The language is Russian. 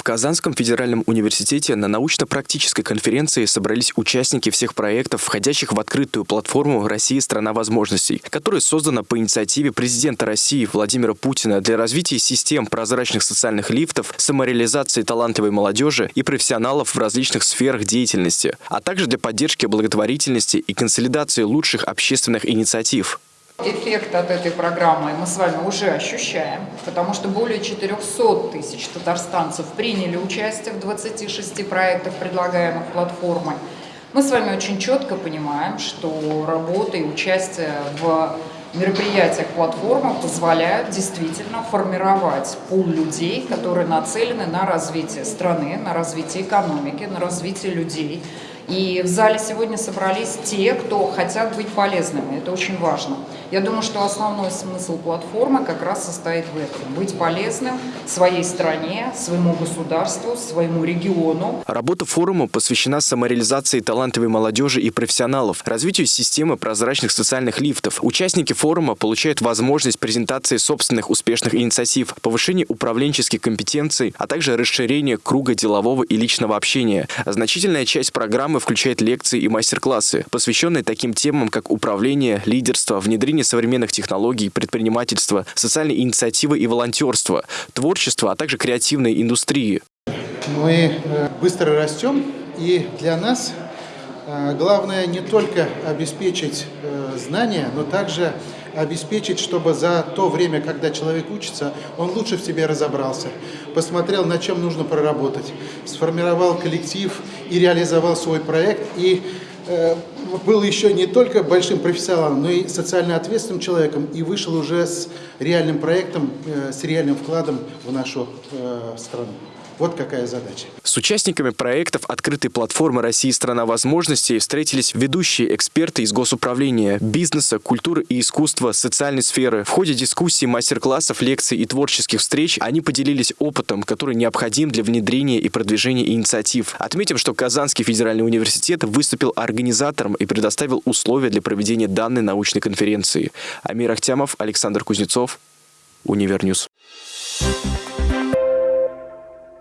В Казанском федеральном университете на научно-практической конференции собрались участники всех проектов, входящих в открытую платформу «Россия – страна возможностей», которая создана по инициативе президента России Владимира Путина для развития систем прозрачных социальных лифтов, самореализации талантливой молодежи и профессионалов в различных сферах деятельности, а также для поддержки благотворительности и консолидации лучших общественных инициатив. Эффект от этой программы мы с вами уже ощущаем, потому что более 400 тысяч татарстанцев приняли участие в 26 проектах, предлагаемых платформой. Мы с вами очень четко понимаем, что работа и участие в мероприятиях платформы позволяют действительно формировать пул людей, которые нацелены на развитие страны, на развитие экономики, на развитие людей. И в зале сегодня собрались те, кто хотят быть полезными. Это очень важно. Я думаю, что основной смысл платформы как раз состоит в этом. Быть полезным своей стране, своему государству, своему региону. Работа форума посвящена самореализации талантливой молодежи и профессионалов, развитию системы прозрачных социальных лифтов. Участники форума получают возможность презентации собственных успешных инициатив, повышения управленческих компетенций, а также расширения круга делового и личного общения. Значительная часть программы включает лекции и мастер-классы, посвященные таким темам, как управление, лидерство, внедрение современных технологий, предпринимательство, социальные инициативы и волонтерство, творчество, а также креативной индустрии. Мы э, быстро растем, и для нас главное не только обеспечить э, знания, но также обеспечить, чтобы за то время, когда человек учится, он лучше в себе разобрался, посмотрел, на чем нужно проработать, сформировал коллектив и реализовал свой проект, и э, был еще не только большим профессионалом, но и социально ответственным человеком, и вышел уже с реальным проектом, э, с реальным вкладом в нашу э, страну. Вот какая задача. С участниками проектов открытой платформы «Россия – страна возможностей» встретились ведущие эксперты из госуправления, бизнеса, культуры и искусства, социальной сферы. В ходе дискуссий, мастер-классов, лекций и творческих встреч они поделились опытом, который необходим для внедрения и продвижения инициатив. Отметим, что Казанский федеральный университет выступил организатором и предоставил условия для проведения данной научной конференции. Амир Ахтямов, Александр Кузнецов, Универньюз. Thank you